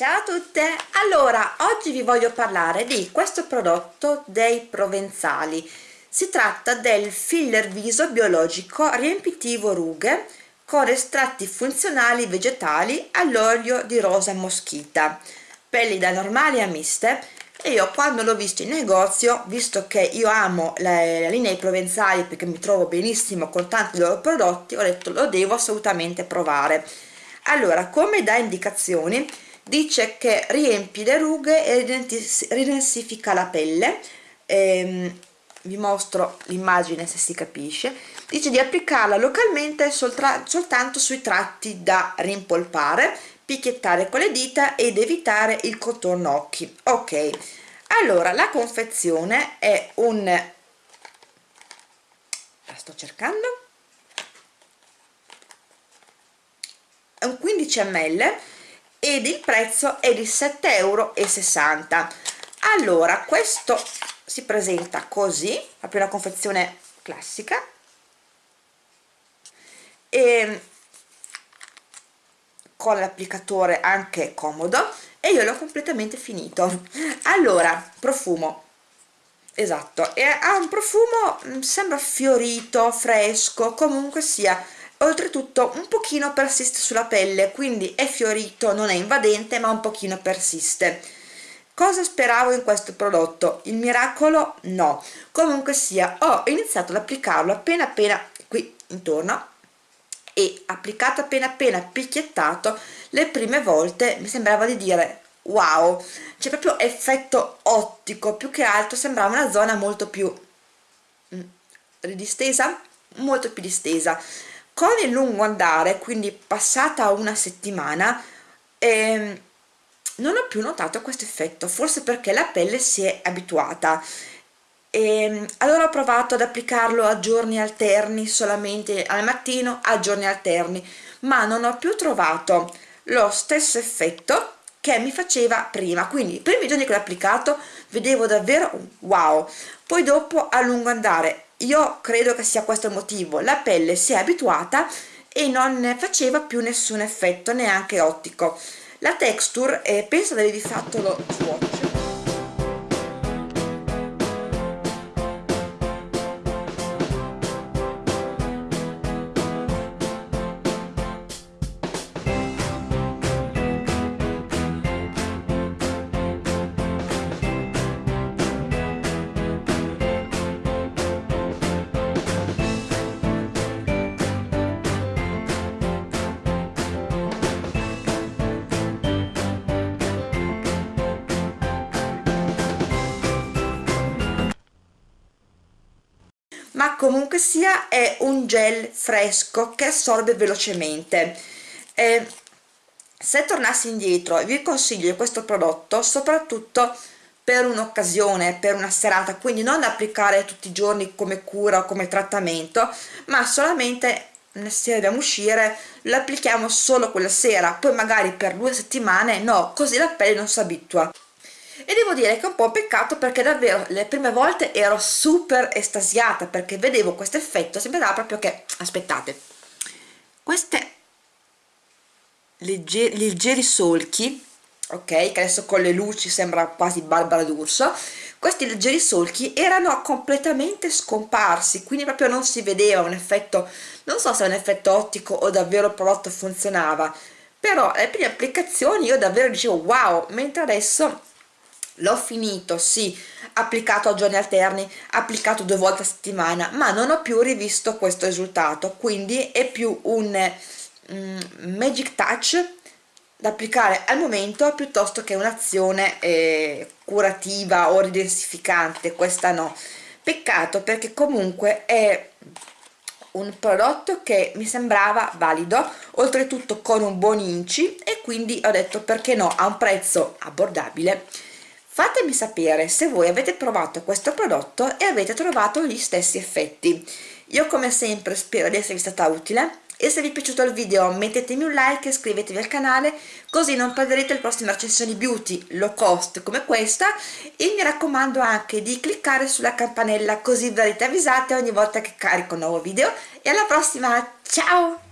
Ciao a tutte! Allora, oggi vi voglio parlare di questo prodotto dei provenzali. Si tratta del filler viso biologico riempitivo rughe con estratti funzionali vegetali all'olio di rosa moschita, pelli da normali a miste e io quando l'ho visto in negozio, visto che io amo la, la linea provenzali perché mi trovo benissimo con tanti loro prodotti, ho detto lo devo assolutamente provare. Allora, come da indicazioni, dice che riempie le rughe e ridensifica la pelle. Ehm, vi mostro l'immagine se si capisce. Dice di applicarla localmente soltanto sui tratti da rimpolpare picchiettare con le dita ed evitare il contorno occhi. Ok. Allora la confezione è un la sto cercando. È un 15 ml ed il prezzo è di 7,60 euro allora questo si presenta così proprio una confezione classica. E con l'applicatore anche comodo e io l'ho completamente finito. Allora profumo. Esatto e ha un profumo mm, sembra fiorito fresco comunque sia oltretutto un pochino persiste sulla pelle quindi è fiorito non è invadente ma un pochino persiste. Cosa speravo in questo prodotto? Il miracolo? No. Comunque sia ho iniziato ad applicarlo appena appena qui intorno e applicato appena appena picchiettato le prime volte mi sembrava di dire wow! C'è proprio effetto ottico più che altro sembrava una zona molto più mm, ridistesa? Molto più distesa con il lungo andare quindi passata una settimana ehm, non ho più notato questo effetto forse perché la pelle si è abituata. E ehm, allora ho provato ad applicarlo a giorni alterni solamente al mattino a giorni alterni ma non ho più trovato lo stesso effetto che mi faceva prima. Quindi i primi giorni che l'ho applicato vedevo davvero wow. Poi dopo a lungo andare io credo che sia questo il motivo. La pelle si è abituata e non faceva più nessun effetto neanche ottico. La texture eh, penso di avervi fatto lo swatch ma comunque sia è un gel fresco che assorbe velocemente. Eh, se tornassi indietro vi consiglio questo prodotto soprattutto per un'occasione, per una serata, quindi non applicare tutti i giorni come cura o come trattamento, ma solamente se dobbiamo uscire lo applichiamo solo quella sera, poi magari per due settimane no, così la pelle non si abitua e devo dire che è un po' peccato perché davvero le prime volte ero super estasiata perché vedevo questo effetto sembrava proprio che aspettate queste leggeri, leggeri solchi ok che adesso con le luci sembra quasi Barbara d'Urso questi leggeri solchi erano completamente scomparsi quindi proprio non si vedeva un effetto non so se è un effetto ottico o davvero il prodotto funzionava però le prime applicazioni io davvero dicevo wow mentre adesso l'ho finito, sì, applicato a giorni alterni, applicato due volte a settimana, ma non ho più rivisto questo risultato, quindi è più un mm, magic touch da applicare al momento piuttosto che un'azione eh, curativa o ridensificante, questa no. Peccato perché comunque è un prodotto che mi sembrava valido, oltretutto con un buon inci e quindi ho detto perché no, a un prezzo abbordabile Fatemi sapere se voi avete provato questo prodotto e avete trovato gli stessi effetti. Io come sempre spero di esservi stata utile e se vi è piaciuto il video mettetemi un like e iscrivetevi al canale così non perderete le prossime recensioni beauty low cost come questa e mi raccomando anche di cliccare sulla campanella così verrete avvisate ogni volta che carico un nuovo video e alla prossima, ciao!